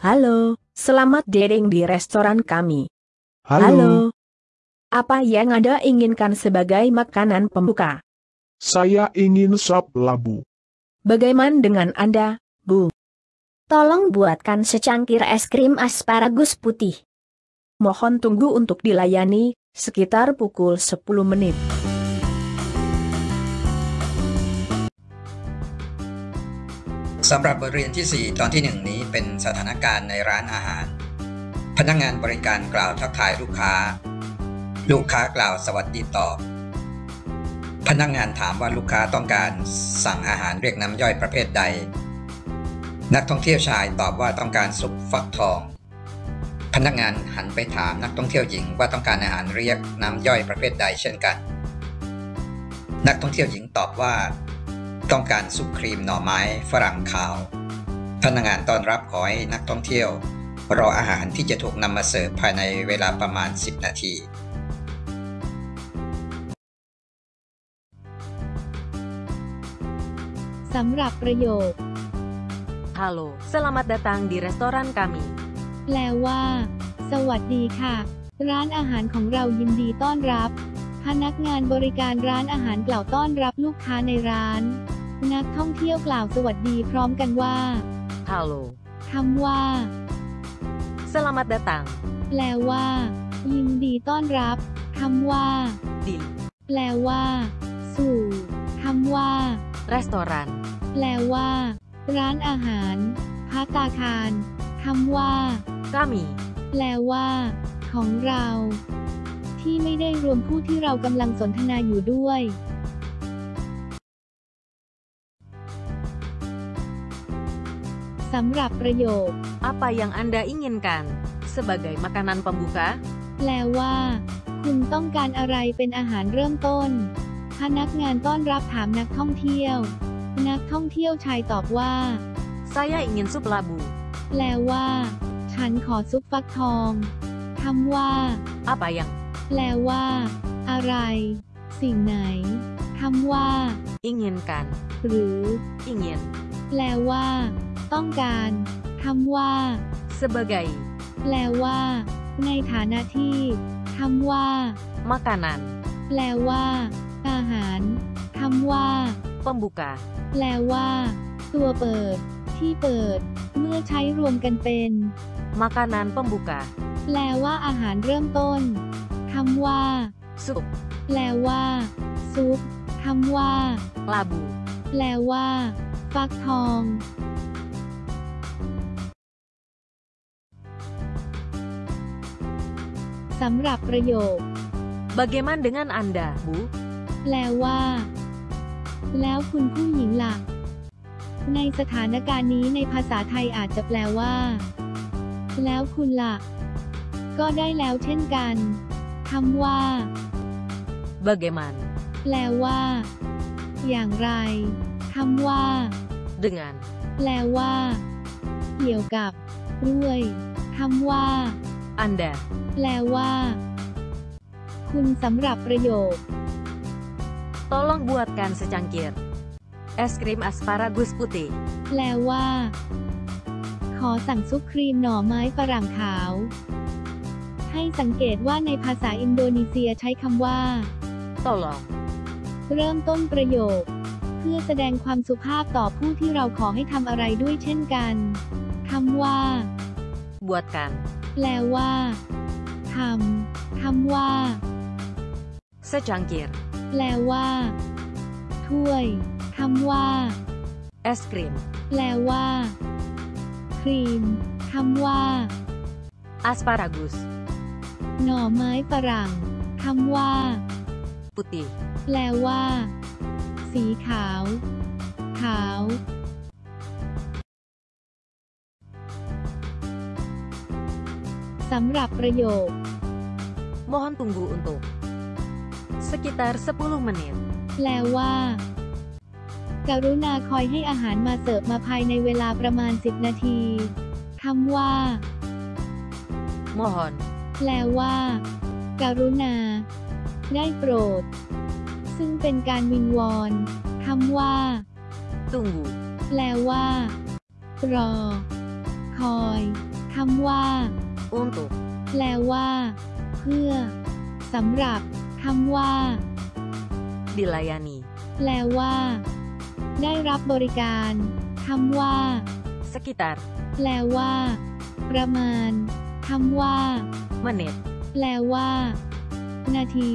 Halo, selamat dating di restoran kami. Halo, Apa yang Anda inginkan sebagai makanan pembuka? saya ingin sop labu. Bagaimana dengan Anda, Bu? Tolong buatkan secangkir es krim asparagus putih. Mohon tunggu untuk dilayani, sekitar pukul 10 menit. สำหรับบทเรียนที่ 4 ตอนที่ 1 นี้เป็นสถานการณ์ในร้านอาหาร พนักงานบริการกล่าวทักทายลูกค้า ลูกค้ากล่าวสวัสดีตอบ พนักงานถามว่าลูกค้าต้องการสั่งอาหารเรียกน้ำย่อยประเภทใด นักท่องเที่ยวชายตอบว่าต้องการซุปฟักทอง พนักงานหันไปถามนักท่องเที่ยวหญิงว่าต้องการอาหารเรียกน้ำย่อยประเภทใดเช่นกัน นักท่องเที่ยวหญิงตอบว่า ต้องการซุปครีมหน่อไม้ฝรั่งขาว พนักงานต้อนรับขอให้นักท่องเที่ยว รออาหารที่จะถูกนำมาเสิร์ฟภายในเวลาประมาณ 10 นาทีสำหรับประโยค Halo, selamat datang di restoran kami. แปลว่า สวัสดีค่ะ ร้านอาหารของเรายินดีต้อนรับ พนักงานบริการร้านอาหารกล่าวต้อนรับลูกค้าในร้าน นักท่องเที่ยวกล่าวสวัสดีพร้อมกันว่า Halo, คำว่า selamat datang แปลว่า ยินดีต้อนรับคำว่า di แปลว่า สู่คำว่า restoran แปลว่า ร้านอาหารพัตตาคารคำว่า kami. แปลว่า ของเรา ที่ไม่ได้รวมผู้ที่เรากำลังสนทนาอยู่ด้วย สำหรับประโยค Apa yang Anda inginkan sebagai makanan pembuka? แปลว่า คุณต้องการอะไรเป็นอาหารเริ่มต้น พนักงานต้อนรับถามนักท่องเที่ยว นักท่องเที่ยวชายตอบว่า Saya ingin sup labu. แปลว่า ฉันขอซุปฟักทองคำว่า Apa yang แปลว่า อะไร สิ่งไหนคำว่า inginkan? หรือ Ingin แปลว่า ต้องการคำว่า sebagai แปลว่า ในฐานะที่คำว่า makanan แปลว่า อาหารคำว่า pembuka. แปลว่า ตัวเปิด ที่เปิด เมื่อใช้รวมกันเป็น Makanan pembuka. แปลว่าอาหารเริ่มต้นคำว่า Sup แปลว่า ซุปคำว่า labu. แปลว่า ฟักทอง สำหรับประโยค Bagaimana dengan Anda, Bu? แปลว่า แล้วคุณผู้หญิงล่ะ ในสถานการณ์นี้ในภาษาไทยอาจจะแปลว่า แล้วคุณล่ะ ก็ได้แล้วเช่นกันคำว่า Bagaimana แปลว่า อย่างไรคำว่า dengan แปลว่า เกี่ยวกับ ด้วยคำว่า Anda? แปลว่า คุณสำหรับประโยค Tolong buatkan secangkir es krim asparagus putih. แปลว่า ขอสั่งซุปครีมหน่อไม้ฝรั่งขาว ให้สังเกตว่าในภาษาอินโดนีเซียใช้คำว่า Tolong เริ่มต้นประโยค เพื่อแสดงความสุภาพต่อผู้ที่เราขอให้ทำอะไรด้วยเช่นกันคำว่า buatkan แปลว่าทำคำว่า secangkir แปลว่า ถ้วยคำว่า es krim แปลว่า ครีมคำว่า asparagus หน่อไม้ฝรั่งคำว่า putih แปลว่า สีขาว ขาว สำหรับประโยค Mohon tunggu untuk sekitar 10 menit. แปลว่า กรุณาคอยให้อาหารมาเสิร์ฟมาภายในเวลาประมาณ 10 นาทีคำว่า Mohon แปลว่า กรุณา ได้โปรด ซึ่งเป็นการวิงวอนคำว่า tunggu แปลว่า รอ คอยคำว่า untuk, แปลว่า เพื่อสำหรับคำว่า dilayani, แปลว่า ได้รับบริการคำว่า sekitar, แปลว่า ประมาณคำว่า menit, แปลว่า นาที